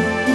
you.